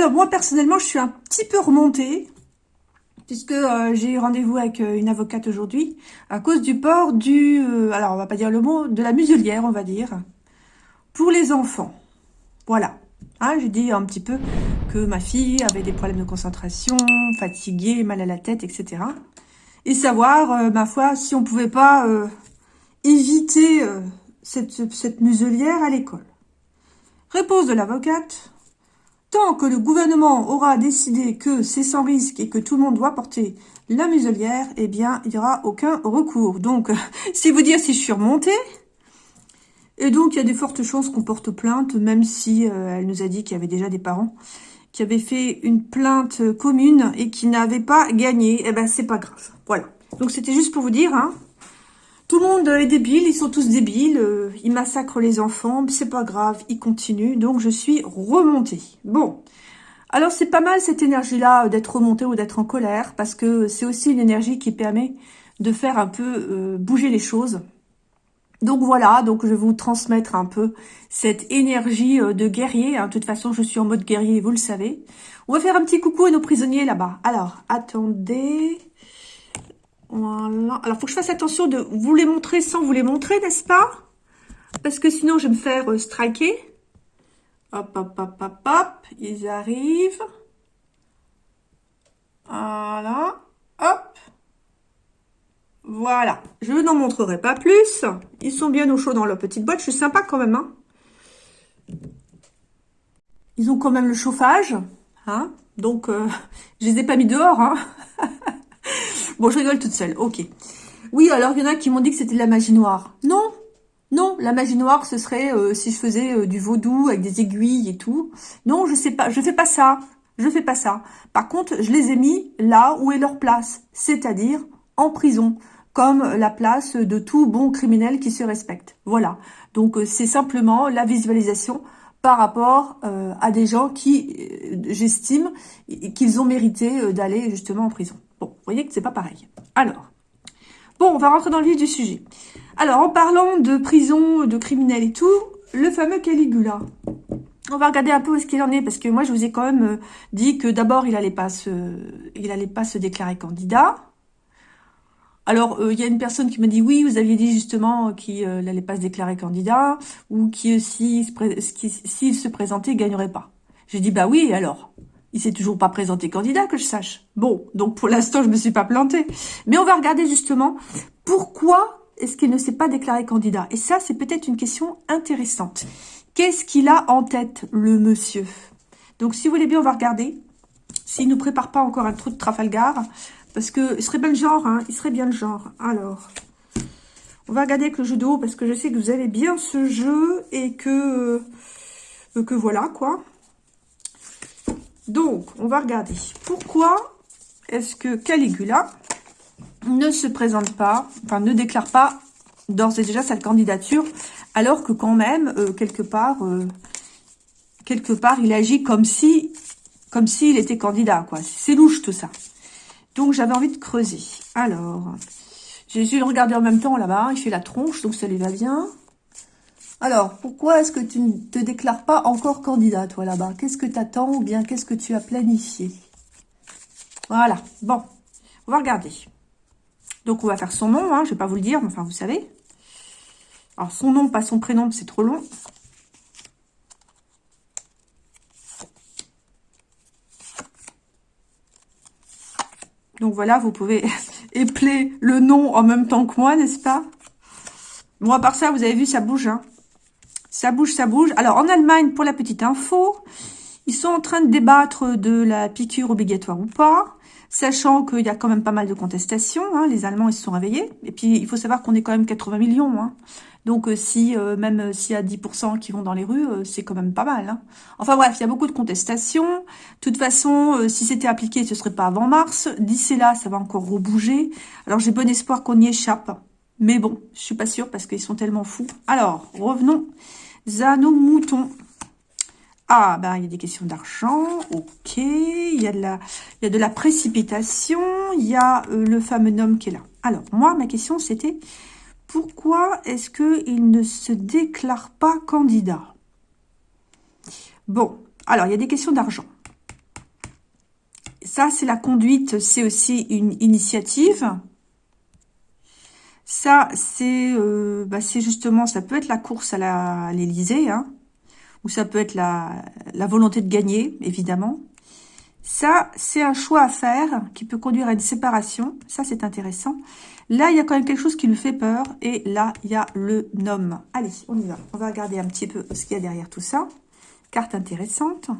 Alors moi personnellement, je suis un petit peu remontée puisque euh, j'ai eu rendez-vous avec euh, une avocate aujourd'hui à cause du port du, euh, alors on va pas dire le mot, de la muselière, on va dire, pour les enfants. Voilà. Hein, j'ai dit un petit peu que ma fille avait des problèmes de concentration, fatiguée, mal à la tête, etc. Et savoir, ma foi, si on pouvait pas éviter cette, cette muselière à l'école. Réponse de l'avocate. Tant que le gouvernement aura décidé que c'est sans risque et que tout le monde doit porter la muselière, eh bien, il n'y aura aucun recours. Donc, c'est vous dire si je suis remontée. Et donc, il y a des fortes chances qu'on porte plainte, même si euh, elle nous a dit qu'il y avait déjà des parents qui avaient fait une plainte commune et qui n'avaient pas gagné. Eh ben, c'est pas grave. Voilà. Donc, c'était juste pour vous dire, hein, tout le monde est débile, ils sont tous débiles, euh, ils massacrent les enfants, c'est pas grave, ils continuent, donc je suis remontée. Bon, alors c'est pas mal cette énergie-là d'être remontée ou d'être en colère, parce que c'est aussi une énergie qui permet de faire un peu euh, bouger les choses. Donc voilà, donc je vais vous transmettre un peu cette énergie euh, de guerrier. Hein. De toute façon, je suis en mode guerrier, vous le savez. On va faire un petit coucou à nos prisonniers là-bas. Alors, attendez... Voilà. Alors, faut que je fasse attention de vous les montrer sans vous les montrer, n'est-ce pas? Parce que sinon, je vais me faire euh, striker. Hop, hop, hop, hop, hop. Ils arrivent. Voilà. Hop. Voilà. Je n'en montrerai pas plus. Ils sont bien au chaud dans leur petite boîte. Je suis sympa quand même. Hein. Ils ont quand même le chauffage. Hein Donc, euh, je les ai pas mis dehors. Hein Bon, je rigole toute seule, ok. Oui, alors il y en a qui m'ont dit que c'était de la magie noire. Non, non, la magie noire, ce serait euh, si je faisais euh, du vaudou avec des aiguilles et tout. Non, je sais pas, je fais pas ça. Je fais pas ça. Par contre, je les ai mis là où est leur place, c'est-à-dire en prison, comme la place de tout bon criminel qui se respecte. Voilà. Donc, euh, c'est simplement la visualisation par rapport à des gens qui, j'estime, qu'ils ont mérité d'aller justement en prison. Bon, vous voyez que c'est pas pareil. Alors, bon, on va rentrer dans le vif du sujet. Alors, en parlant de prison, de criminels et tout, le fameux Caligula. On va regarder un peu où est-ce qu'il en est, parce que moi, je vous ai quand même euh, dit que d'abord, il allait pas se, allait pas se déclarer candidat. Alors, euh, il y a une personne qui m'a dit, oui, vous aviez dit justement qu'il euh, n'allait pas se déclarer candidat, ou qu'il s'il se présentait, il gagnerait pas. J'ai dit, bah oui, alors? Il s'est toujours pas présenté candidat, que je sache. Bon, donc pour l'instant, je me suis pas plantée. Mais on va regarder justement pourquoi est-ce qu'il ne s'est pas déclaré candidat. Et ça, c'est peut-être une question intéressante. Qu'est-ce qu'il a en tête, le monsieur? Donc, si vous voulez bien, on va regarder. S'il ne nous prépare pas encore un trou de Trafalgar, parce que il serait bien le genre, hein, il serait bien le genre. Alors, on va regarder avec le jeu de haut, parce que je sais que vous avez bien ce jeu, et que, euh, que voilà, quoi. Donc, on va regarder. Pourquoi est-ce que Caligula ne se présente pas, enfin ne déclare pas d'ores et déjà sa candidature, alors que quand même, euh, quelque part, euh, quelque part, il agit comme si, comme s'il était candidat, quoi. C'est louche tout ça. Donc, j'avais envie de creuser. Alors, j'ai essayé de regarder en même temps là-bas. Il fait la tronche, donc ça lui va bien. Alors, pourquoi est-ce que tu ne te déclares pas encore candidat, toi, là-bas? Qu'est-ce que tu attends ou bien qu'est-ce que tu as planifié? Voilà, bon, on va regarder. Donc, on va faire son nom, hein, je ne vais pas vous le dire, mais enfin, vous savez. Alors, son nom, pas son prénom, c'est trop long. Donc, voilà, vous pouvez épeler le nom en même temps que moi, n'est-ce pas? Bon, à part ça, vous avez vu, ça bouge, hein ça bouge, ça bouge. Alors, en Allemagne, pour la petite info, ils sont en train de débattre de la piqûre obligatoire ou pas, sachant qu'il y a quand même pas mal de contestations. Hein. les Allemands, ils se sont réveillés. Et puis, il faut savoir qu'on est quand même 80 millions. Hein. Donc, euh, si euh, même euh, s'il y a 10% qui vont dans les rues, c'est quand même pas mal. Hein. Enfin bref, il y a beaucoup de contestations. De toute façon, si c'était appliqué, ce serait pas avant mars. D'ici là, ça va encore rebouger. Alors, j'ai bon espoir qu'on y échappe. Mais bon, je suis pas sûre parce qu'ils sont tellement fous. Alors, revenons à nos moutons. Ah, ben, il y a des questions d'argent, ok. Il y, a de la, précipitation, il y a euh, le fameux homme qui est là. Alors, moi, ma question, c'était, pourquoi est-ce qu'il ne se déclare pas candidat? Bon, alors, il y a des questions d'argent. Ça, c'est la conduite, c'est aussi une initiative. Ça, c'est euh, bah, justement, ça peut être la course à l'Élysée, hein, ou ça peut être la, la volonté de gagner, évidemment. Ça, c'est un choix à faire qui peut conduire à une séparation. Ça, c'est intéressant. Là, il y a quand même quelque chose qui lui fait peur. Et là, il y a le nom. Allez, on y va. On va regarder un petit peu ce qu'il y a derrière tout ça. Carte intéressante.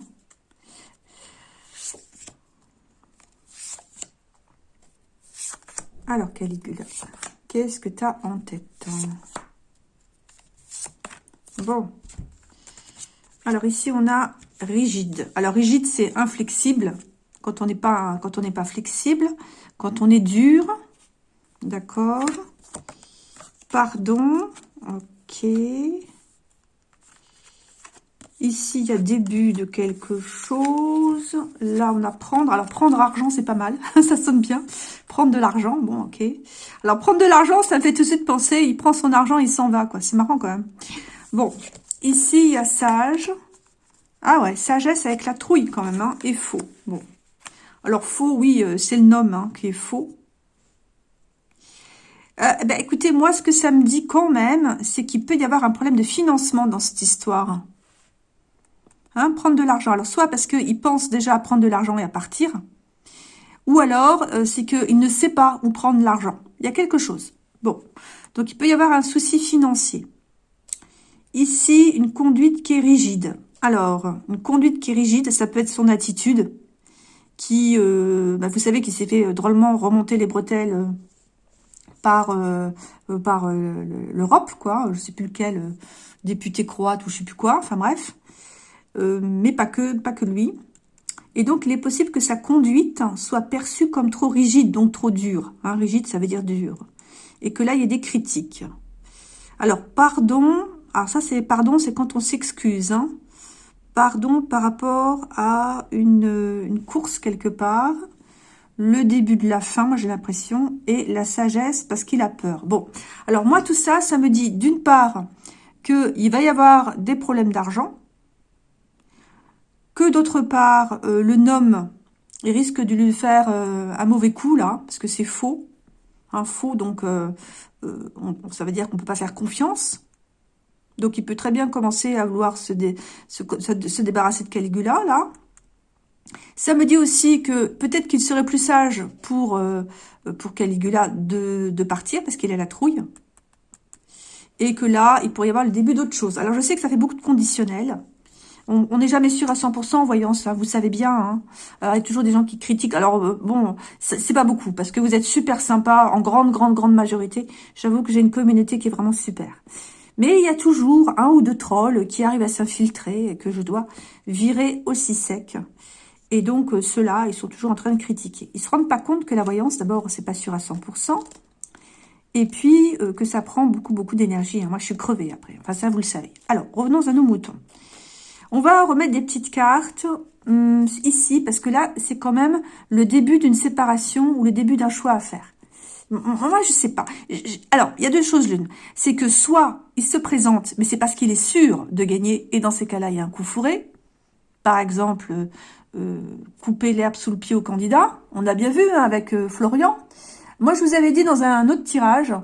Alors, Caligula, qu'est-ce que tu as en tête Bon. Alors, ici, on a rigide. Alors, rigide, c'est inflexible. Quand on n'est pas, quand on n'est pas flexible. Quand on est dur. D'accord? Pardon. Ok. Ici, il y a début de quelque chose. Là, on a prendre. Alors, prendre argent, c'est pas mal. ça sonne bien. Prendre de l'argent, bon, ok. Alors, prendre de l'argent, ça me fait tout de suite penser, il prend son argent, il s'en va, quoi. C'est marrant, quand même. Bon, ici, il y a sage. Ah ouais, sagesse avec la trouille, quand même, hein, et faux. Bon. Alors, faux, oui, euh, c'est le nom hein, qui est faux. Euh, ben, écoutez, moi, ce que ça me dit quand même, c'est qu'il peut y avoir un problème de financement dans cette histoire. Hein, prendre de l'argent. Alors, soit parce qu'il pense déjà à prendre de l'argent et à partir, ou alors euh, c'est qu'il ne sait pas où prendre l'argent. Il y a quelque chose. Bon, donc il peut y avoir un souci financier. Ici, une conduite qui est rigide. Alors, une conduite qui est rigide, ça peut être son attitude, qui, euh, bah, vous savez, qui s'est fait euh, drôlement remonter les bretelles par par l'Europe, quoi. Je sais plus lequel, député croate ou je sais plus quoi. Enfin bref. Euh, mais pas que, pas que lui. Et donc, il est possible que sa conduite soit perçue comme trop rigide, donc trop dure. Hein, rigide, ça veut dire dur. Et que là, il y a des critiques. Alors, pardon. Alors ça, c'est pardon, c'est quand on s'excuse. Hein. Pardon par rapport à une, course quelque part. Le début de la fin, j'ai l'impression. Et la sagesse parce qu'il a peur. Bon, alors moi, tout ça, ça me dit d'une part qu'il va y avoir des problèmes d'argent que d'autre part, euh, le nom, il risque de lui faire euh, un mauvais coup, là, parce que c'est faux. Un faux, donc, euh, ça veut dire qu'on peut pas faire confiance. Donc, il peut très bien commencer à vouloir se, se, débarrasser de Caligula, là. Ça me dit aussi que peut-être qu'il serait plus sage pour, pour Caligula de, de partir, parce qu'il a la trouille. Et que là, il pourrait y avoir le début d'autre chose. Alors, je sais que ça fait beaucoup de conditionnels. On n'est jamais sûr à 100% en voyant ça, vous savez bien. Hein. il y a toujours des gens qui critiquent. Alors, euh, bon, c'est pas beaucoup, parce que vous êtes super sympa, en grande, grande, grande majorité. J'avoue que j'ai une communauté qui est vraiment super. Mais il y a toujours un ou deux trolls qui arrivent à s'infiltrer et que je dois virer aussi sec. Et donc, euh, ceux-là, ils sont toujours en train de critiquer. Ils se rendent pas compte que la voyance, d'abord, c'est pas sûr à 100%. Et puis, euh, que ça prend beaucoup, beaucoup d'énergie. Hein. Moi, je suis crevée après. Enfin, ça, vous le savez. Alors, revenons à nos moutons. On va remettre des petites cartes hum, ici, parce que là, c'est quand même le début d'une séparation ou le début d'un choix à faire. Moi, je sais pas. Alors, il y a deux choses l'une. C'est que soit il se présente, mais c'est parce qu'il est sûr de gagner, et dans ces cas-là, il y a un coup fourré. Par exemple, euh, couper l'herbe sous le pied au candidat. On a bien vu hein, avec euh, Florian. Moi, je vous avais dit dans un autre tirage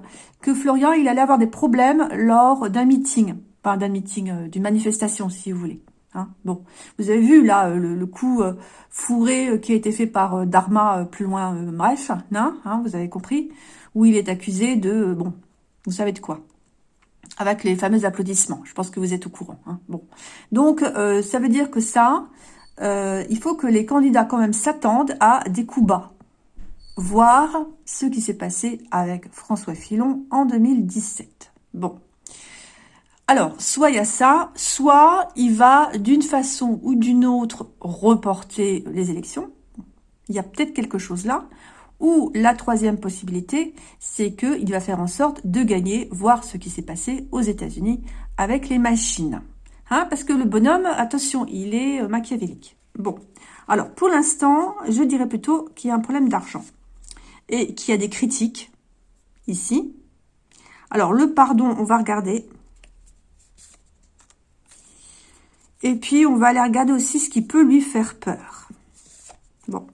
que Florian, il allait avoir des problèmes lors d'un meeting. Pas d'un meeting, euh, d'une manifestation, si vous voulez. Hein. bon, vous avez vu là euh, le, coup euh, fourré euh, qui a été fait par Dharma plus loin, bref, hein, hein, vous avez compris, où il est accusé de, bon, vous savez de quoi avec les fameux applaudissements. Je pense que vous êtes au courant. bon, donc ça veut dire que ça, il faut que les candidats quand même s'attendent à des coups bas, voir ce qui s'est passé avec François Fillon en 2017. Bon, alors, soit il y a ça, soit il va d'une façon ou d'une autre reporter les élections. Il y a peut-être quelque chose là. Ou la troisième possibilité, c'est qu'il va faire en sorte de gagner, voir ce qui s'est passé aux États-Unis avec les machines. Hein, parce que le bonhomme, attention, il est euh, machiavélique. Bon, alors pour l'instant, je dirais plutôt qu'il y a un problème d'argent. Et qu'il y a des critiques ici. Alors le pardon, on va regarder. Et puis, on va aller regarder aussi ce qui peut lui faire peur. Bon.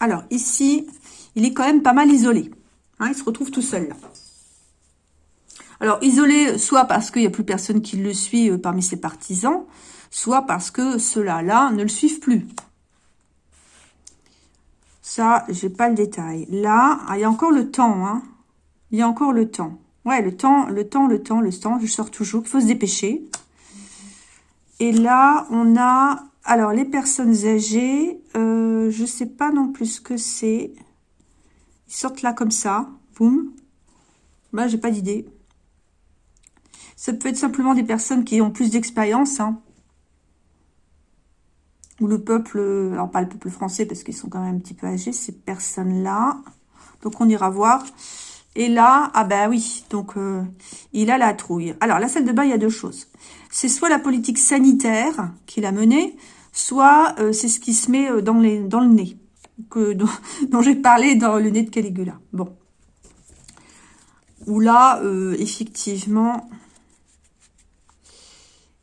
Alors, ici, il est quand même pas mal isolé. Hein, il se retrouve tout seul, là. Alors, isolé, soit parce qu'il n'y a plus personne qui le suit euh, parmi ses partisans, soit parce que ceux-là, ne le suivent plus. Ça, j'ai pas le détail. Là, ah, il y a encore le temps, hein. Il y a encore le temps. Ouais, le temps, le temps, le temps, le temps, je sors toujours. Il faut se dépêcher. Et là, on a... Alors, les personnes âgées, euh, je sais pas non plus ce que c'est. Ils sortent là comme ça. Boum. Bah, j'ai pas d'idée. Ça peut être simplement des personnes qui ont plus d'expérience. Hein. Ou le peuple, alors pas le peuple français parce qu'ils sont quand même un petit peu âgés, ces personnes-là. Donc on ira voir. Et là, ah ben oui, donc euh, il a la trouille. Alors la salle de bain, il y a deux choses. C'est soit la politique sanitaire qu'il a menée, soit euh, c'est ce qui se met euh, dans, le nez, que, dont, dont j'ai parlé dans le nez de Caligula. Bon. Où là, effectivement,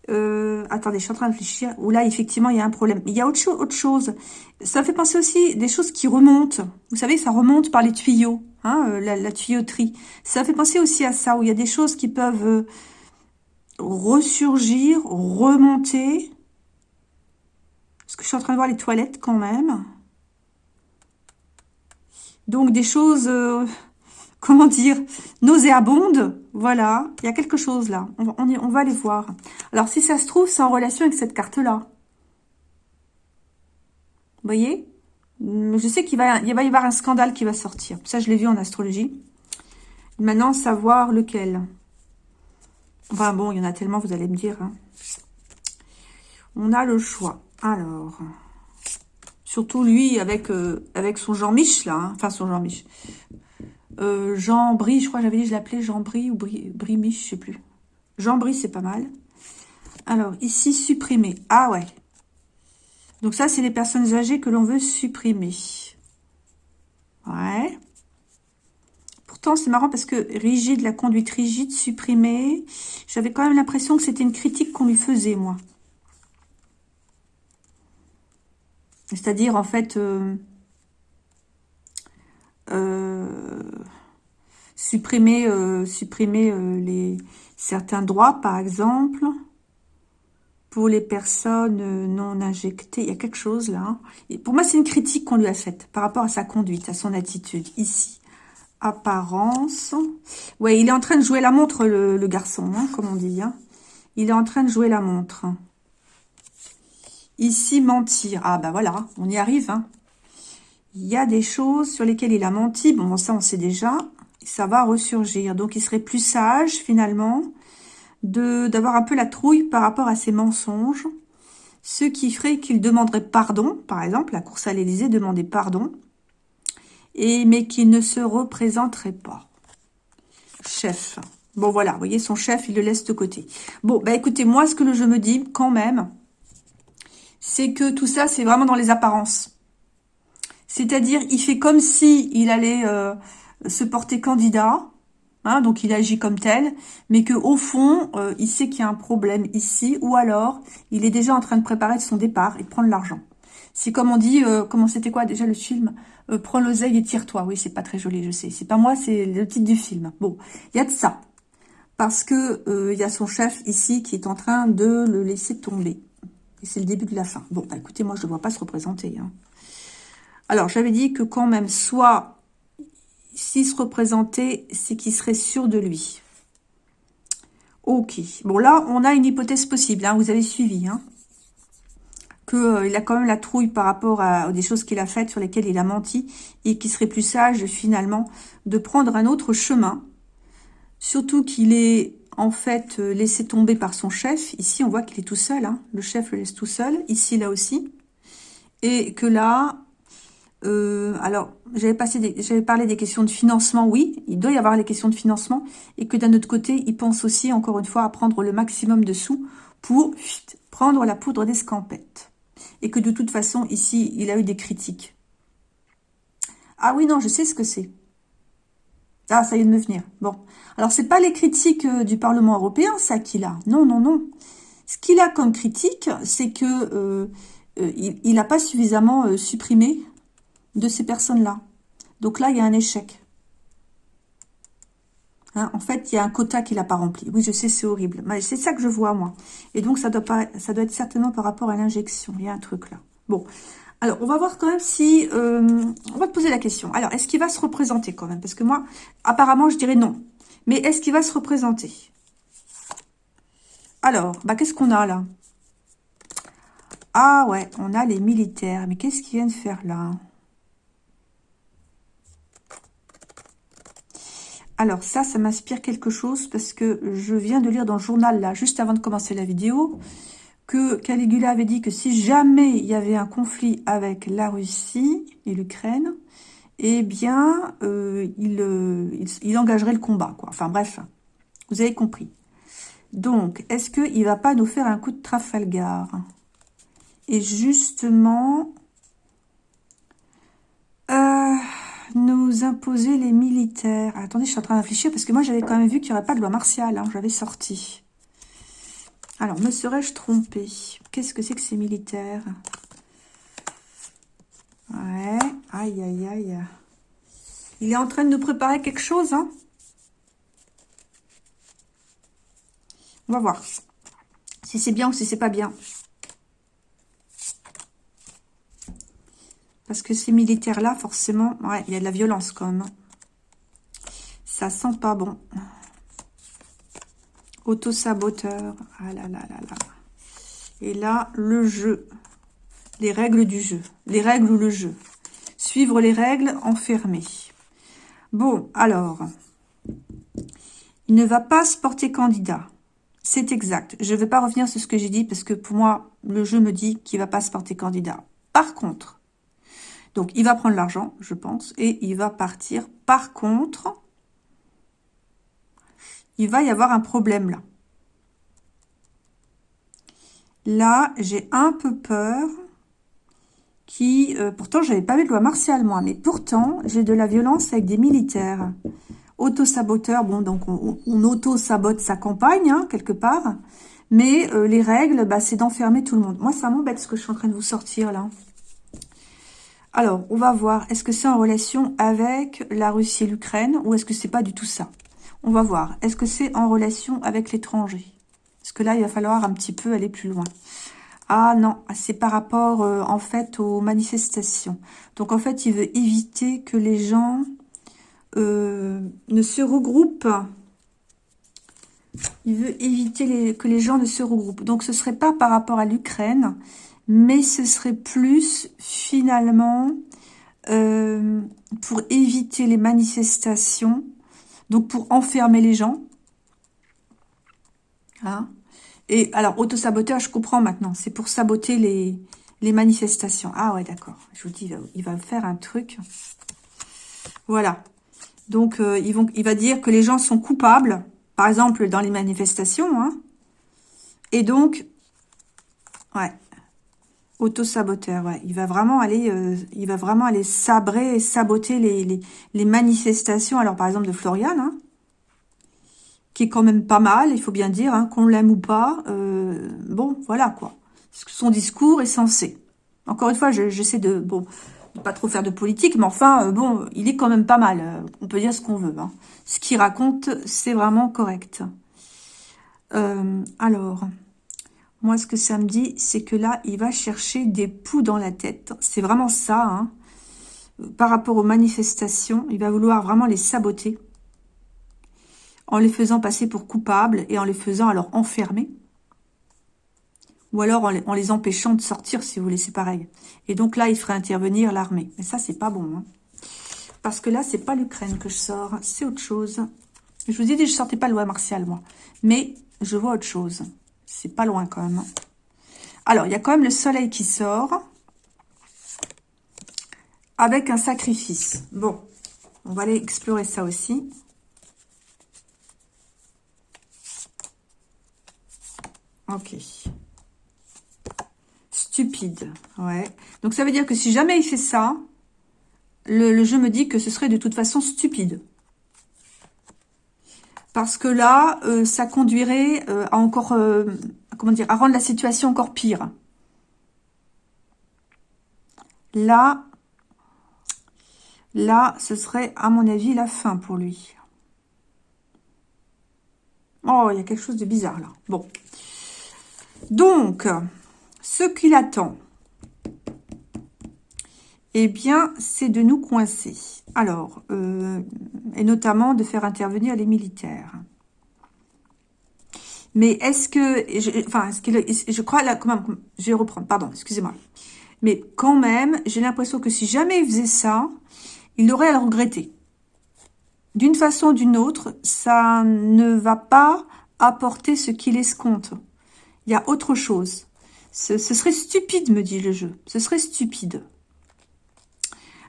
attendez, je suis en train de réfléchir. Où là, effectivement, il y a un problème. Il y a autre, autre chose. Ça fait penser aussi des choses qui remontent. Vous savez, ça remonte par les tuyaux, hein, euh, la, tuyauterie. Ça fait penser aussi à ça, où il y a des choses qui peuvent euh, ressurgir, remonter. Parce que je suis en train de voir les toilettes quand même. Donc, des choses comment dire, nauséabonde. Voilà, il y a quelque chose là. On va, on, va aller voir. Alors, si ça se trouve, c'est en relation avec cette carte-là. Vous voyez? Je sais qu'il va, y avoir un scandale qui va sortir. Ça, je l'ai vu en astrologie. Maintenant, savoir lequel. Enfin bon, il y en a tellement, vous allez me dire. Hein. On a le choix. Alors, surtout lui avec euh, son Jean-Mich là, hein. enfin son Jean-Mich, euh, Jean Brie, je crois j'avais dit, je l'appelais Jean Brie ou Brie, Brie je sais plus. Jean Brie, c'est pas mal. Alors, ici, supprimer. Ah ouais. Donc ça, c'est les personnes âgées que l'on veut supprimer. Ouais. Pourtant, c'est marrant parce que rigide, la conduite rigide, supprimer. J'avais quand même l'impression que c'était une critique qu'on lui faisait, moi. C'est-à-dire, en fait... Euh, euh, supprimer, euh, supprimer les, certains droits, par exemple, pour les personnes non injectées. Il y a quelque chose là. Hein. Pour moi, c'est une critique qu'on lui a faite par rapport à sa conduite, à son attitude. Ici, apparence. Ouais, il est en train de jouer la montre, le, garçon, hein, comme on dit. Hein. Il est en train de jouer la montre. Ici, mentir. Ah, bah voilà, on y arrive. Il y a des choses sur lesquelles il a menti. Bon, ça, on sait déjà. Ça va ressurgir. Donc, il serait plus sage, finalement, d'avoir un peu la trouille par rapport à ses mensonges. Ce qui ferait qu'il demanderait pardon. Par exemple, la course à l'Élysée demandait pardon. Et, mais qu'il ne se représenterait pas. Chef. Bon, voilà, vous voyez, son chef, il le laisse de côté. Bon, bah écoutez, moi, ce que je me dis, quand même, c'est que tout ça, c'est vraiment dans les apparences. C'est-à-dire, il fait comme si il allait euh, se porter candidat, hein, donc il agit comme tel, mais que au fond, euh, il sait qu'il y a un problème ici, ou alors, il est déjà en train de préparer son départ et de prendre l'argent. C'est comme on dit, euh, comment c'était quoi déjà le film Prends l'oseille et tire-toi. Oui, c'est pas très joli, je sais. C'est pas moi, c'est le titre du film. Bon, il y a de ça. Parce que il y a son chef ici qui est en train de le laisser tomber. Et c'est le début de la fin. Bon, bah écoutez, moi je ne vois pas se représenter. Hein. Alors, j'avais dit que quand même, soit, s'il se représentait, c'est qu'il serait sûr de lui. Ok. Bon, là, on a une hypothèse possible. Hein, vous avez suivi. Hein, Qu'il euh, a quand même la trouille par rapport à, des choses qu'il a faites, sur lesquelles il a menti. Et qu'il serait plus sage, finalement, de prendre un autre chemin. Surtout qu'il est, en fait, euh, laissé tomber par son chef. Ici, on voit qu'il est tout seul. Hein. Le chef le laisse tout seul. Ici, là aussi. Et que là, euh, alors, j'avais parlé des questions de financement, oui, il doit y avoir les questions de financement, et que d'un autre côté, il pense aussi, encore une fois, à prendre le maximum de sous pour prendre la poudre d'escampette. Et que de toute façon, ici, il a eu des critiques. Ah oui, non, je sais ce que c'est. Ah, ça est de me venir. Bon. Alors, c'est pas les critiques euh, du Parlement européen, ça, qu'il a. Non, non, non. Ce qu'il a comme critique, c'est que euh, euh, il n'a pas suffisamment supprimé de ces personnes-là. Donc là, il y a un échec. Hein, en fait, il y a un quota qu'il n'a pas rempli. Oui, je sais, c'est horrible. C'est ça que je vois, moi. Et donc, ça doit, pas, ça doit être certainement par rapport à l'injection. Il y a un truc là. Bon. Alors, on va voir quand même si... Euh, on va te poser la question. Alors, est-ce qu'il va se représenter quand même? Parce que moi, apparemment, je dirais non. Mais est-ce qu'il va se représenter? Alors, bah, qu'est-ce qu'on a là? Ah ouais, on a les militaires. Mais qu'est-ce qu'ils viennent faire là? Alors ça, ça m'inspire quelque chose parce que je viens de lire dans le journal, là, juste avant de commencer la vidéo, que Caligula avait dit que si jamais il y avait un conflit avec la Russie et l'Ukraine, eh bien, euh, euh, il, engagerait le combat. Enfin bref, vous avez compris. Donc, est-ce qu'il ne va pas nous faire un coup de Trafalgar? Et justement... Euh, nous imposer les militaires. attendez, je suis en train de réfléchir parce que moi, j'avais quand même vu qu'il n'y aurait pas de loi martiale. Hein, J'avais sorti. Alors, me serais-je trompé? Qu'est-ce que c'est que ces militaires? Ouais. Aïe, aïe, aïe. Il est en train de nous préparer quelque chose, hein? On va voir. Si c'est bien ou si c'est pas bien. Parce que ces militaires-là, forcément, ouais, il y a de la violence quand même. Hein. Ça sent pas bon. Auto-saboteur. Ah là là là là. Et là, le jeu. Les règles du jeu. Les règles ou le jeu. Suivre les règles, enfermées. Bon, alors. Il ne va pas se porter candidat. C'est exact. Je ne vais pas revenir sur ce que j'ai dit parce que pour moi, le jeu me dit qu'il ne va pas se porter candidat. Par contre, donc, il va prendre l'argent, je pense, et il va partir. Par contre, il va y avoir un problème là. Là, j'ai un peu peur qui... Euh, pourtant, je n'avais pas vu de loi martiale, moi, mais pourtant, j'ai de la violence avec des militaires. Auto-saboteur, bon, donc on, auto-sabote sa campagne, hein, quelque part. Mais euh, les règles, bah, c'est d'enfermer tout le monde. Moi, ça m'embête ce que je suis en train de vous sortir, là. Alors, on va voir, est-ce que c'est en relation avec la Russie et l'Ukraine ou est-ce que c'est pas du tout ça? On va voir, est-ce que c'est en relation avec l'étranger? Parce que là, il va falloir un petit peu aller plus loin. Ah non, c'est par rapport euh, en fait aux manifestations. Donc en fait, il veut éviter que les gens euh, ne se regroupent. Il veut éviter que les gens ne se regroupent. Donc ce serait pas par rapport à l'Ukraine, mais ce serait plus finalement euh, pour éviter les manifestations, donc pour enfermer les gens. Hein? Et alors, autosaboteur, je comprends maintenant, c'est pour saboter les, les manifestations. Ah ouais, d'accord, je vous dis, il va faire un truc. Voilà. Donc, euh, ils vont, il va dire que les gens sont coupables, par exemple, dans les manifestations. Hein et donc, ouais, Auto-saboteur. Il va vraiment aller, euh, il sabrer saboter les, manifestations. Alors, par exemple, de Florian, hein, qui est quand même pas mal, il faut bien dire, hein, qu'on l'aime ou pas. Euh, bon, voilà, quoi. Son discours est censé. Encore une fois, j'essaie de, bon, pas trop faire de politique, mais enfin, euh, bon, il est quand même pas mal. on peut dire ce qu'on veut. Hein. Ce qu'il raconte, c'est vraiment correct. alors... Moi, ce que ça me dit, c'est que là, il va chercher des poux dans la tête. C'est vraiment ça, hein. Par rapport aux manifestations, il va vouloir vraiment les saboter. En les faisant passer pour coupables et en les faisant alors enfermer. Ou alors en les, empêchant de sortir, si vous voulez, c'est pareil. Et donc là, il ferait intervenir l'armée. Mais ça, c'est pas bon. Hein. Parce que là, c'est pas l'Ukraine que je sors, c'est autre chose. Je vous ai dit, je sortais pas loi martiale, moi. Mais je vois autre chose. C'est pas loin quand même. Hein. Alors, il y a quand même le soleil qui sort. Avec un sacrifice. Bon, on va aller explorer ça aussi. Ok. Stupide. Ouais. Donc, ça veut dire que si jamais il fait ça, le jeu me dit que ce serait de toute façon stupide. Parce que là, euh, ça conduirait euh, à encore, euh, à rendre la situation encore pire. Là, là, ce serait, à mon avis, la fin pour lui. Oh, il y a quelque chose de bizarre là. Bon. Donc, ce qu'il attend, eh bien, c'est de nous coincer. Alors, euh, et notamment de faire intervenir les militaires. Mais est-ce que, je, enfin, que, je crois là, comment, je vais reprendre, pardon, excusez-moi. Mais quand même, j'ai l'impression que si jamais il faisait ça, il aurait à le regretter. D'une façon ou d'une autre, ça ne va pas apporter ce qu'il escompte. Il y a autre chose. Ce, serait stupide, me dit le jeu. Ce serait stupide.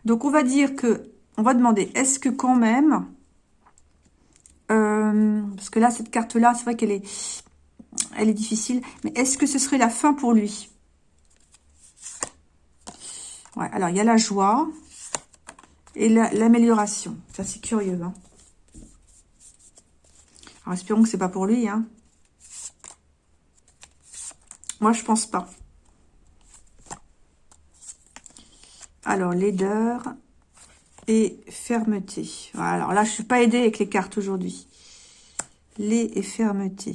Donc, on va dire que, on va demander, est-ce que quand même, euh, parce que là, cette carte-là, c'est vrai qu'elle est, elle est difficile, mais est-ce que ce serait la fin pour lui? Ouais, alors il y a la joie et l'amélioration. ça, c'est curieux. Hein. Alors, espérons que c'est pas pour lui. Hein. Moi, je pense pas. Alors, laideur et fermeté. Alors là, je suis pas aidée avec les cartes aujourd'hui. Les et fermeté.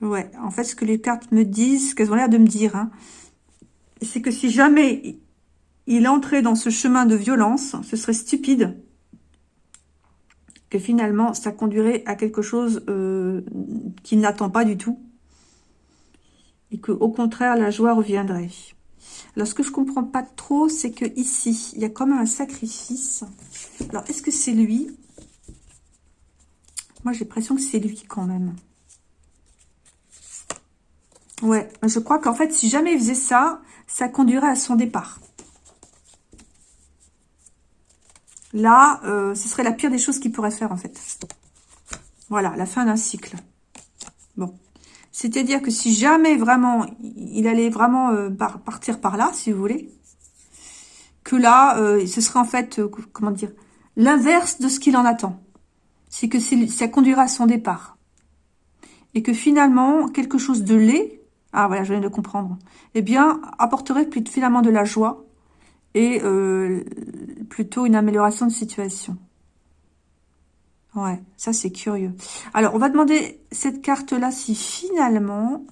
Ouais, en fait, ce que les cartes me disent, ce qu'elles ont l'air de me dire, hein, c'est que si jamais il entrait dans ce chemin de violence, ce serait stupide que finalement, ça conduirait à quelque chose euh, qu'il n'attend pas du tout. Et que au contraire, la joie reviendrait. Alors, ce que je comprends pas trop, c'est que ici, il y a même un sacrifice. Alors, est-ce que c'est lui? Moi, j'ai l'impression que c'est lui quand même. Ouais, je crois qu'en fait, si jamais il faisait ça, ça conduirait à son départ. Là, euh, ce serait la pire des choses qu'il pourrait faire, en fait. Voilà, la fin d'un cycle. Bon. C'est-à-dire que si jamais vraiment, il allait vraiment euh, partir par là, si vous voulez, que là, euh, ce serait en fait, comment dire, l'inverse de ce qu'il en attend. C'est que ça conduira à son départ. Et que finalement, quelque chose de laid, ah voilà, je viens de comprendre, eh bien, apporterait finalement de la joie et euh, plutôt une amélioration de situation. Ouais, ça c'est curieux. Alors, on va demander cette carte-là si finalement,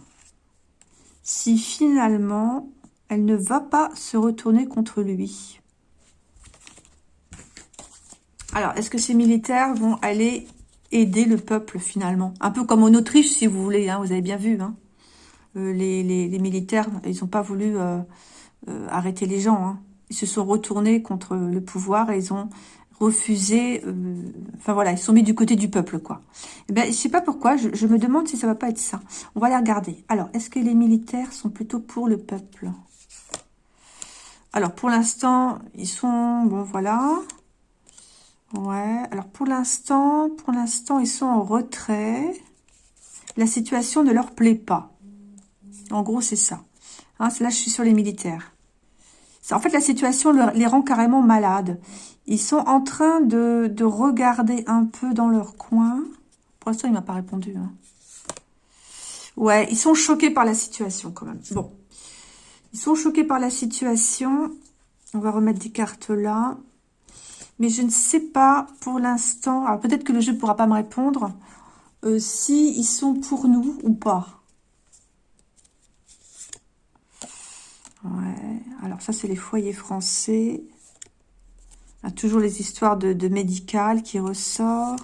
si finalement, elle ne va pas se retourner contre lui. Alors, est-ce que ces militaires vont aller aider le peuple finalement? Un peu comme en Autriche, si vous voulez, hein, vous avez bien vu. Hein. Euh, les, militaires, ils n'ont pas voulu euh, arrêter les gens. Hein ils se sont retournés contre le pouvoir et ils ont refusé, euh, enfin voilà, ils sont mis du côté du peuple, quoi. Eh ben, je sais pas pourquoi, je, me demande si ça va pas être ça. On va les regarder. Alors, est-ce que les militaires sont plutôt pour le peuple? Alors, pour l'instant, ils sont, bon, voilà. Ouais, alors pour l'instant, pour l'instant, ils sont en retrait. La situation ne leur plaît pas. En gros, c'est ça. Hein, là, je suis sur les militaires. En fait, la situation les rend carrément malades. Ils sont en train de, regarder un peu dans leur coin. Pour l'instant, il m'a pas répondu. Hein. Ouais, ils sont choqués par la situation quand même. Bon. Ils sont choqués par la situation. On va remettre des cartes là. Mais je ne sais pas pour l'instant. Alors peut-être que le jeu ne pourra pas me répondre. Euh, si sont pour nous ou pas. Ouais. Alors ça, c'est les foyers français. Il y a toujours les histoires de, médical qui ressort.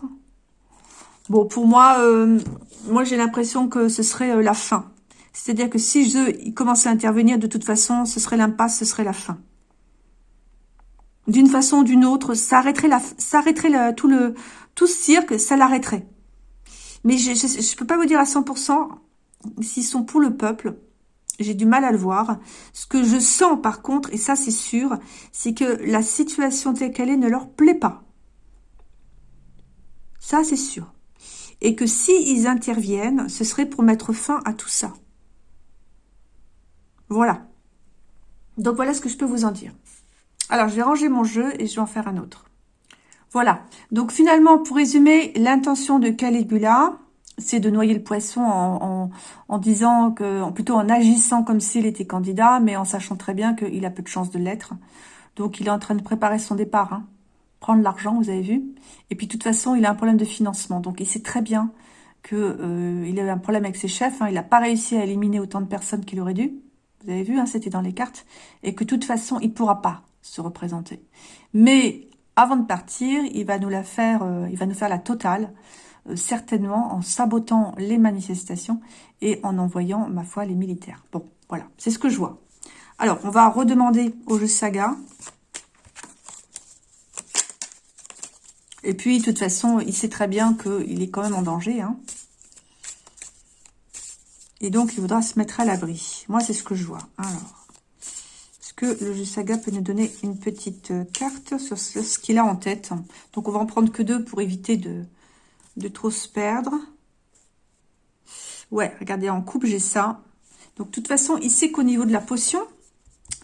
Bon, pour moi, euh, moi j'ai l'impression que ce serait euh, la fin. C'est-à-dire que si je commençais à intervenir, de toute façon, ce serait l'impasse, ce serait la fin. D'une façon ou d'une autre, ça arrêterait, la, ça arrêterait tout, le, tout ce cirque, ça l'arrêterait. Mais je ne peux pas vous dire à 100% s'ils sont pour le peuple j'ai du mal à le voir. Ce que je sens par contre, et ça c'est sûr, c'est que la situation telle qu'elle est ne leur plaît pas. Ça c'est sûr. Et que s'ils interviennent, ce serait pour mettre fin à tout ça. Voilà. Donc voilà ce que je peux vous en dire. Alors je vais ranger mon jeu et je vais en faire un autre. Voilà. Donc finalement, pour résumer, l'intention de Caligula, c'est de noyer le poisson en, disant que, plutôt en agissant comme s'il était candidat, mais en sachant très bien qu'il a peu de chances de l'être. Donc il est en train de préparer son départ, hein. prendre l'argent, vous avez vu. Et puis de toute façon, il a un problème de financement, donc il sait très bien qu'il euh, il avait un problème avec ses chefs. Hein. Il n'a pas réussi à éliminer autant de personnes qu'il aurait dû. Vous avez vu, hein, c'était dans les cartes. Et que de toute façon, il pourra pas se représenter. Mais avant de partir, il va nous la faire, euh, il va nous faire la totale. Euh, certainement en sabotant les manifestations et en envoyant, ma foi, les militaires. Bon, voilà, c'est ce que je vois. Alors, on va redemander au jeu Saga. Et puis, de toute façon, il sait très bien qu'il est quand même en danger. Hein. Et donc, il voudra se mettre à l'abri. Moi, c'est ce que je vois. Alors, est-ce que le jeu Saga peut nous donner une petite carte sur ce qu'il a en tête? Donc, on va en prendre que deux pour éviter de, de trop se perdre. Ouais, regardez, en coupe, j'ai ça. Donc, de toute façon, il sait qu'au niveau de la potion,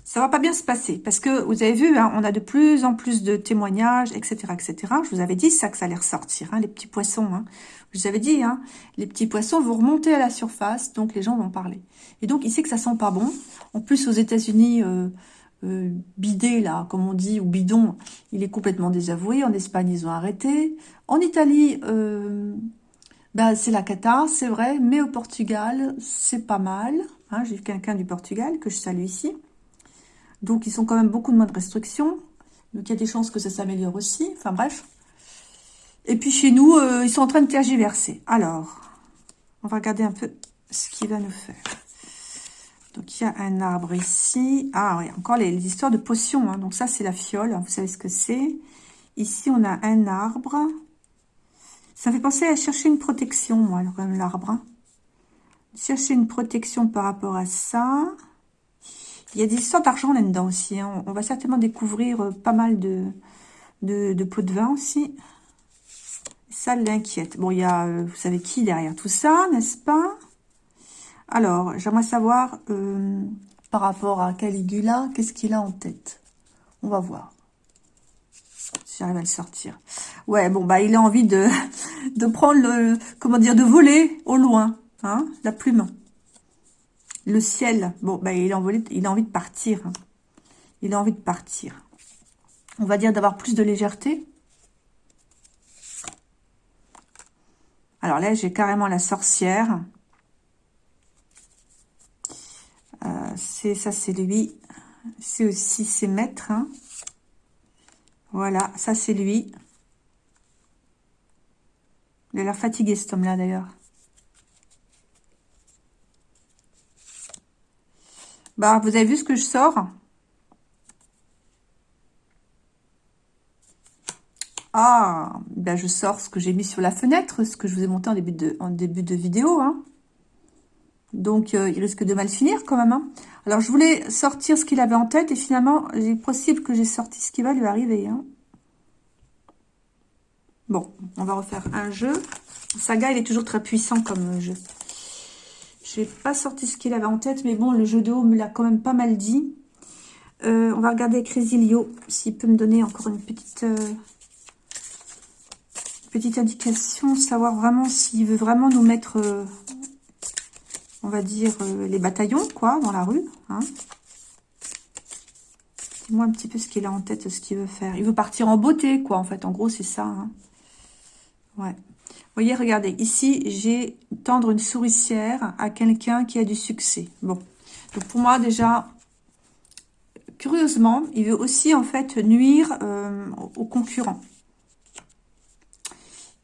ça va pas bien se passer. Parce que, vous avez vu, hein, on a de plus en plus de témoignages, etc., etc. Je vous avais dit ça, que ça allait ressortir, hein, les petits poissons. Hein. Je vous avais dit, les petits poissons vont remonter à la surface, donc les gens vont parler. Et donc, il sait que ça sent pas bon. En plus, aux États-Unis... Euh, euh, bidé, là, comme on dit, ou bidon, il est complètement désavoué. En Espagne, ils ont arrêté. En Italie, euh, ben, c'est la cata, c'est vrai, mais au Portugal, c'est pas mal. Hein, J'ai quelqu'un du Portugal que je salue ici. Donc, ils sont quand même beaucoup de moins de restrictions. Donc, il y a des chances que ça s'améliore aussi. Enfin, bref. Et puis, chez nous, euh, ils sont en train de tergiverser. Alors, on va regarder un peu ce qu'il va nous faire. Donc, il y a un arbre ici. Ah oui, encore les, histoires de potions. Hein. Donc, ça, c'est la fiole. Vous savez ce que c'est. Ici, on a un arbre. Ça fait penser à chercher une protection, moi, l'arbre. Hein. Chercher une protection par rapport à ça. Il y a des histoires d'argent là-dedans aussi. Hein. On, va certainement découvrir euh, pas mal de, de, pots de vin aussi. Ça l'inquiète. Bon, il y a, euh, vous savez qui derrière tout ça, n'est-ce pas? Alors, j'aimerais savoir, euh, par rapport à Caligula, qu'est-ce qu'il a en tête? On va voir. Si j'arrive à le sortir. Ouais, bon, bah, il a envie de, de prendre le, comment dire, de voler au loin, hein, la plume. Le ciel, bon, bah, il a envie, il a envie de partir. Hein. Il a envie de partir. On va dire d'avoir plus de légèreté. Alors là, j'ai carrément la sorcière. C'est ça, c'est lui. C'est aussi ses maîtres. Hein. Voilà, ça c'est lui. Il a l'air fatigué cet homme-là d'ailleurs. Bah, vous avez vu ce que je sors? Ah, ben je sors ce que j'ai mis sur la fenêtre, ce que je vous ai monté en début de, en début de vidéo. Hein. Donc, euh, il risque de mal finir quand même. Hein. Alors, je voulais sortir ce qu'il avait en tête. Et finalement, il est possible que j'ai sorti ce qui va lui arriver. Hein. Bon, on va refaire un jeu. Saga, il est toujours très puissant comme jeu. Je n'ai pas sorti ce qu'il avait en tête. Mais bon, le jeu de haut me l'a quand même pas mal dit. Euh, on va regarder avec Résilio. S'il peut me donner encore une petite... Euh, petite indication. Savoir vraiment s'il veut vraiment nous mettre on va dire, euh, les bataillons, quoi, dans la rue. Hein. Dis-moi un petit peu ce qu'il a en tête, ce qu'il veut faire. Il veut partir en beauté, quoi, en fait. En gros, c'est ça. Hein. Ouais. Vous voyez, regardez, ici, j'ai tendre une souricière à quelqu'un qui a du succès. Bon. Donc, pour moi, déjà, curieusement, il veut aussi, en fait, nuire euh, aux concurrents.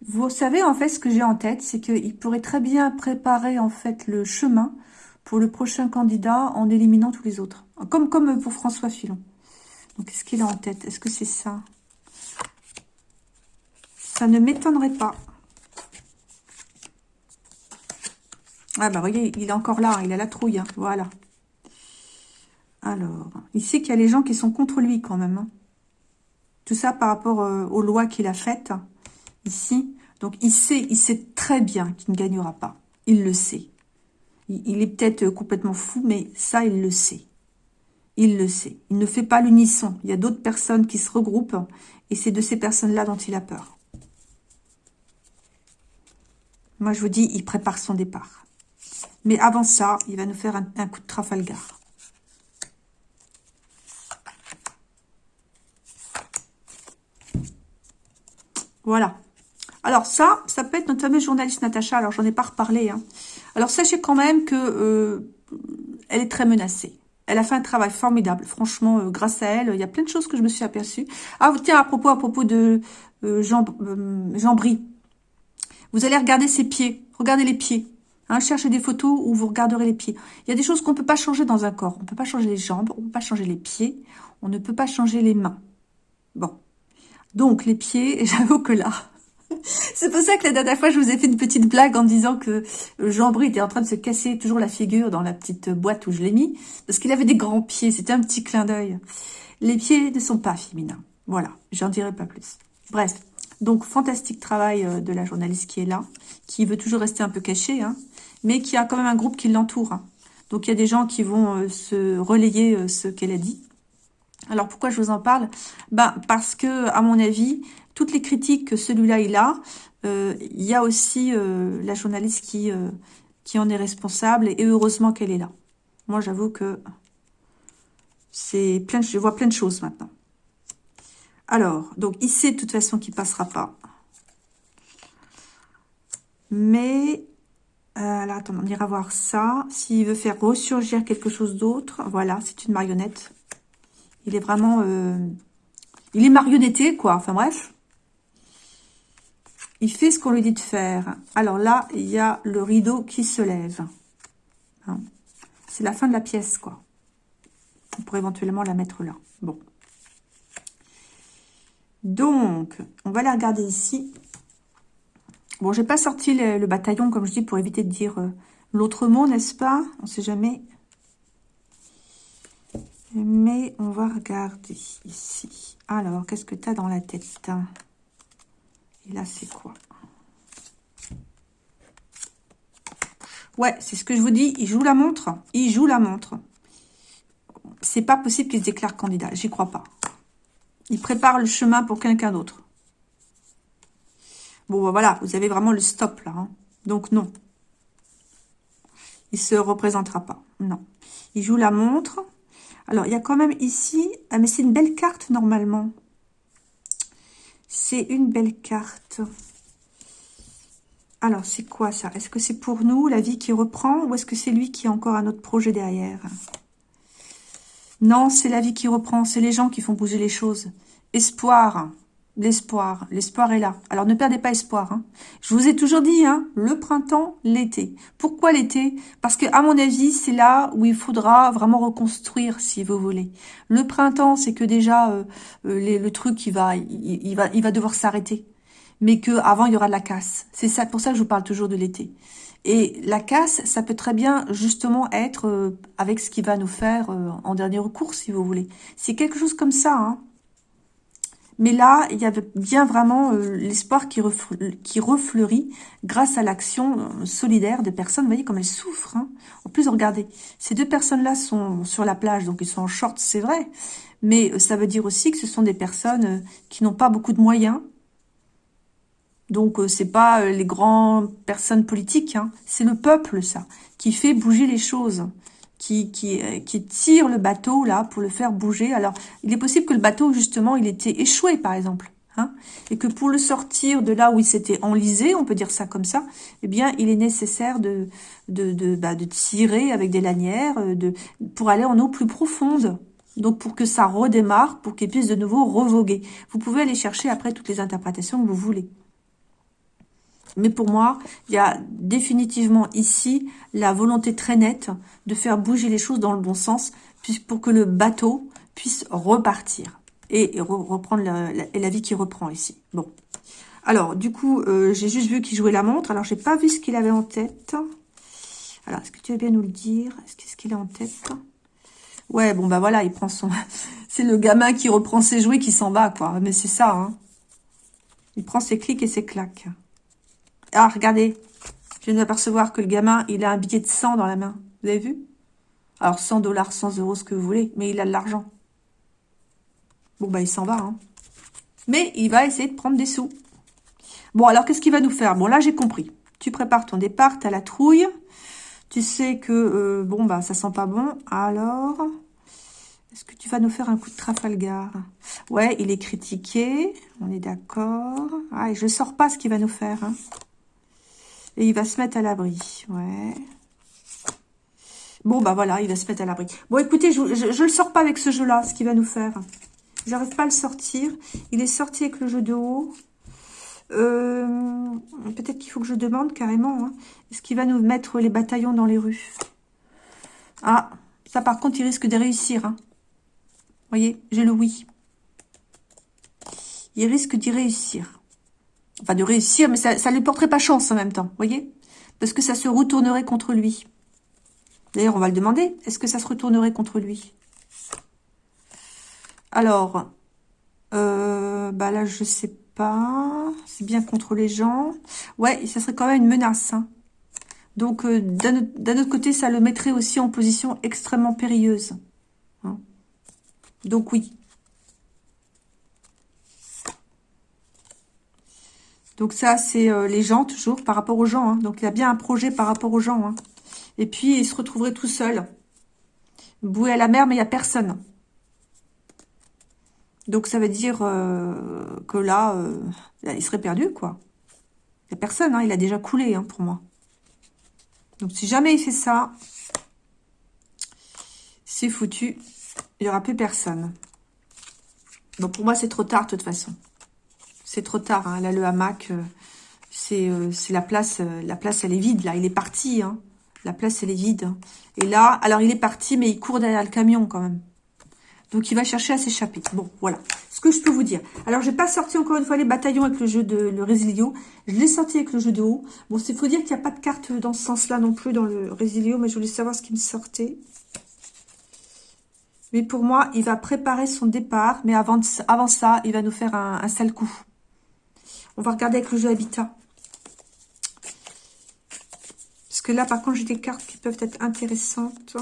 Vous savez, en fait, ce que j'ai en tête, c'est qu'il pourrait très bien préparer, en fait, le chemin pour le prochain candidat en éliminant tous les autres. Comme, comme pour François Fillon. Donc, qu'est-ce qu'il a en tête Est-ce que c'est ça? Ça ne m'étonnerait pas. Ah bah, voyez, il est encore là, il a la trouille, hein. voilà. Alors, il sait qu'il y a les gens qui sont contre lui quand même. Hein. Tout ça par rapport euh, aux lois qu'il a faites ici. Donc, il sait, il sait très bien qu'il ne gagnera pas. Il le sait. Il, est peut-être complètement fou, mais ça, il le sait. Il le sait. Il ne fait pas l'unisson. Il y a d'autres personnes qui se regroupent et c'est de ces personnes-là dont il a peur. Moi, je vous dis, il prépare son départ. Mais avant ça, il va nous faire un, un coup de Trafalgar. Voilà. Alors ça, ça peut être notre fameuse journaliste Natacha. Alors j'en ai pas reparlé. Hein. Alors sachez quand même que euh, elle est très menacée. Elle a fait un travail formidable. Franchement, euh, grâce à elle, il y a plein de choses que je me suis aperçue. Ah tiens, à propos, à propos de euh, Jean, Jean Brie. Vous allez regarder ses pieds. Regardez les pieds. Hein, cherchez des photos où vous regarderez les pieds. Il y a des choses qu'on ne peut pas changer dans un corps. On ne peut pas changer les jambes, on ne peut pas changer les pieds, on ne peut pas changer les mains. Bon. Donc, les pieds, j'avoue que là, c'est pour ça que la dernière fois, je vous ai fait une petite blague en disant que Jean-Bry était en train de se casser toujours la figure dans la petite boîte où je l'ai mis, parce qu'il avait des grands pieds, c'était un petit clin d'œil. Les pieds ne sont pas féminins. Voilà, j'en dirai pas plus. Bref, donc fantastique travail euh, de la journaliste qui est là, qui veut toujours rester un peu cachée, hein, mais qui a quand même un groupe qui l'entoure. Hein. Donc il y a des gens qui vont euh, se relayer euh, ce qu'elle a dit. Alors pourquoi je vous en parle? Ben parce que à mon avis, toutes les critiques que celui-là il a, euh, il y a aussi euh, la journaliste qui, euh, qui en est responsable et heureusement qu'elle est là. Moi, j'avoue que c'est plein, je vois plein de choses maintenant. Alors, donc il sait de toute façon qu'il passera pas. Mais, alors on ira voir ça. S'il veut faire ressurgir quelque chose d'autre, voilà, c'est une marionnette. Il est vraiment... il est marionnetté, quoi. Enfin bref. Il fait ce qu'on lui dit de faire. Alors là, il y a le rideau qui se lève. Hein. C'est la fin de la pièce, quoi. On pourrait éventuellement la mettre là. Bon. Donc, on va la regarder ici. Bon, j'ai pas sorti le, bataillon, comme je dis, pour éviter de dire euh, l'autre mot, n'est-ce pas? On sait jamais. Mais on va regarder ici. Alors, qu'est-ce que tu as dans la tête et là, c'est quoi? Ouais, c'est ce que je vous dis. Il joue la montre. Il joue la montre. C'est pas possible qu'il se déclare candidat. J'y crois pas. Il prépare le chemin pour quelqu'un d'autre. Bon, bah, voilà. Vous avez vraiment le stop, là. Hein. Donc, non. Il se représentera pas. Non. Il joue la montre. Alors, il y a quand même ici... Ah, mais c'est une belle carte, normalement. C'est une belle carte. Alors, c'est quoi ça? Est-ce que c'est pour nous, la vie qui reprend, ou est-ce que c'est lui qui a encore un autre projet derrière? Non, c'est la vie qui reprend, c'est les gens qui font bouger les choses. Espoir, L'espoir, l'espoir est là. Alors ne perdez pas espoir. Hein. Je vous ai toujours dit, hein, le printemps, l'été. Pourquoi l'été? Parce que à mon avis, c'est là où il faudra vraiment reconstruire, si vous voulez. Le printemps, c'est que déjà euh, euh, le truc, il va, il, va, il va devoir s'arrêter. Mais que avant, il y aura de la casse. C'est ça, pour ça que je vous parle toujours de l'été. Et la casse, ça peut très bien justement être euh, avec ce qui va nous faire en dernier recours, si vous voulez. C'est quelque chose comme ça. Hein. Mais là, il y avait bien vraiment euh, l'espoir qui, refleurit grâce à l'action euh, solidaire des personnes. Vous voyez comme elles souffrent. Hein. En plus, regardez, ces deux personnes-là sont sur la plage, donc ils sont en short, c'est vrai. Mais euh, ça veut dire aussi que ce sont des personnes qui n'ont pas beaucoup de moyens. Donc, c'est pas les grandes personnes politiques, hein. c'est le peuple, ça, qui fait bouger les choses qui, qui, euh, qui tire le bateau là pour le faire bouger. Alors, il est possible que le bateau, justement, il était échoué, par exemple. Hein, et que pour le sortir de là où il s'était enlisé, on peut dire ça comme ça, eh bien, il est nécessaire de, de, de, bah, de tirer avec des lanières euh, de, pour aller en eau plus profonde. Donc, pour que ça redémarre, pour qu'il puisse de nouveau revoguer. Vous pouvez aller chercher après toutes les interprétations que vous voulez. Mais pour moi, il y a définitivement ici la volonté très nette de faire bouger les choses dans le bon sens pour que le bateau puisse repartir et reprendre la, vie qui reprend ici. Bon. Alors, du coup, euh, j'ai juste vu qu'il jouait la montre. Alors, j'ai pas vu ce qu'il avait en tête. Alors, est-ce que tu veux bien nous le dire? Est-ce qu'il a en tête? Ouais, bon, bah voilà, il prend son... c'est le gamin qui reprend ses jouets qui s'en va, quoi. Mais c'est ça, hein. Il prend ses clics et ses claques. Ah, regardez. Je viens d'apercevoir que le gamin, il a un billet de 100 dans la main. Vous avez vu? Alors, 100 dollars, 100 euros, ce que vous voulez. Mais il a de l'argent. Bon, bah, il s'en va. Hein. Mais il va essayer de prendre des sous. Bon, alors, qu'est-ce qu'il va nous faire? Bon, là, j'ai compris. Tu prépares ton départ, tu as la trouille. Tu sais que, euh, bon, bah, ça sent pas bon. Alors, est-ce que tu vas nous faire un coup de Trafalgar? Ouais, il est critiqué. On est d'accord. Ah, et je sors pas ce qu'il va nous faire. Hein. Et il va se mettre à l'abri. Ouais. Bon, bah voilà, il va se mettre à l'abri. Bon, écoutez, je ne le sors pas avec ce jeu-là, ce qu'il va nous faire. J'arrive pas à le sortir. Il est sorti avec le jeu de haut. Euh, peut-être qu'il faut que je demande carrément. Hein. Est-ce qu'il va nous mettre les bataillons dans les rues? Ah, ça par contre, il risque de réussir. Hein. Vous voyez, j'ai le oui. Il risque d'y réussir. Enfin, de réussir, mais ça ne lui porterait pas chance en même temps. Vous voyez? Parce que ça se retournerait contre lui. D'ailleurs, on va le demander. Est-ce que ça se retournerait contre lui? Alors, euh, bah là, je sais pas. C'est bien contre les gens. Ouais, ça serait quand même une menace. Hein. Donc, euh, d'un autre côté, ça le mettrait aussi en position extrêmement périlleuse. Hein. Donc, oui. Donc ça, c'est euh, les gens, toujours, par rapport aux gens. Hein. Donc, il y a bien un projet par rapport aux gens. Et puis, il se retrouverait tout seul. Boué à la mer, mais il n'y a personne. Donc, ça veut dire euh, que là, euh, il serait perdu, quoi. Il n'y a personne, hein, il a déjà coulé, hein, pour moi. Donc, si jamais il fait ça, c'est foutu. Il n'y aura plus personne. Bon, pour moi, c'est trop tard, de toute façon. C'est trop tard, hein. Là, le hamac, euh, c'est la place, la place, elle est vide, là. Il est parti, hein. La place, elle est vide. Et là, alors il est parti, mais il court derrière le camion quand même. Donc, il va chercher à s'échapper. Bon, voilà. Ce que je peux vous dire. Alors, j'ai pas sorti encore une fois les bataillons avec le jeu de le Résilio. Je l'ai sorti avec le jeu de haut. Bon, il faut dire qu'il n'y a pas de carte dans ce sens-là non plus dans le Résilio, mais je voulais savoir ce qui me sortait. Mais pour moi, il va préparer son départ, mais avant, avant ça, il va nous faire un sale coup. On va regarder avec le jeu Habitat. Parce que là, par contre, j'ai des cartes qui peuvent être intéressantes.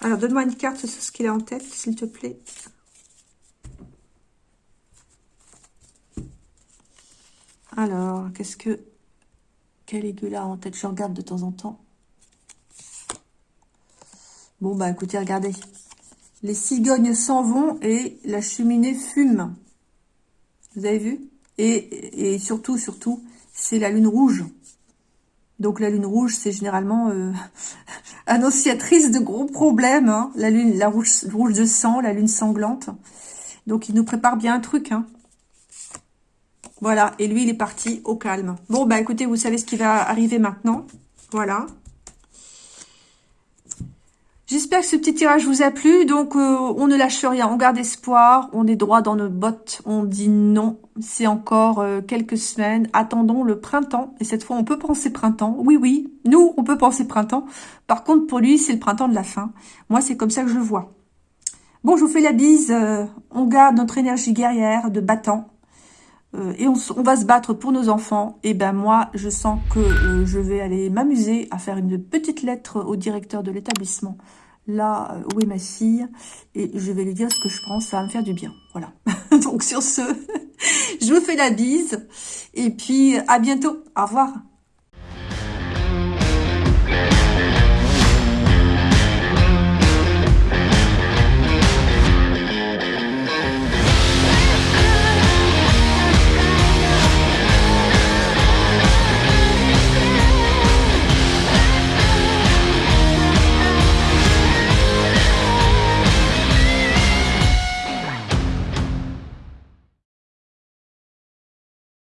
Alors, donne-moi une carte sur ce qu'il a en tête, s'il te plaît. Alors, qu'est-ce que Caligula a en tête? Je regarde de temps en temps. Bon, bah écoutez, regardez. Les cigognes s'en vont et la cheminée fume. Vous avez vu? Et, surtout, surtout, c'est la lune rouge. Donc la lune rouge, c'est généralement euh, annonciatrice de gros problèmes. Hein. La lune, la rouge, rouge de sang, la lune sanglante. Donc il nous prépare bien un truc. Hein. Voilà, et lui, il est parti au calme. Bon, bah écoutez, vous savez ce qui va arriver maintenant. Voilà. J'espère que ce petit tirage vous a plu. Donc, euh, on ne lâche rien, on garde espoir, on est droit dans nos bottes, on dit non. C'est encore euh, quelques semaines. Attendons le printemps. Et cette fois, on peut penser printemps. Oui, oui, nous, on peut penser printemps. Par contre, pour lui, c'est le printemps de la fin. Moi, c'est comme ça que je le vois. Bon, je vous fais la bise. Euh, on garde notre énergie guerrière de battant. et on, on, va se battre pour nos enfants. Et ben moi, je sens que je vais aller m'amuser à faire une petite lettre au directeur de l'établissement là euh, où est ma fille et je vais lui dire ce que je pense, ça va me faire du bien. Voilà. Donc sur ce, je vous fais la bise et puis à bientôt. Au revoir.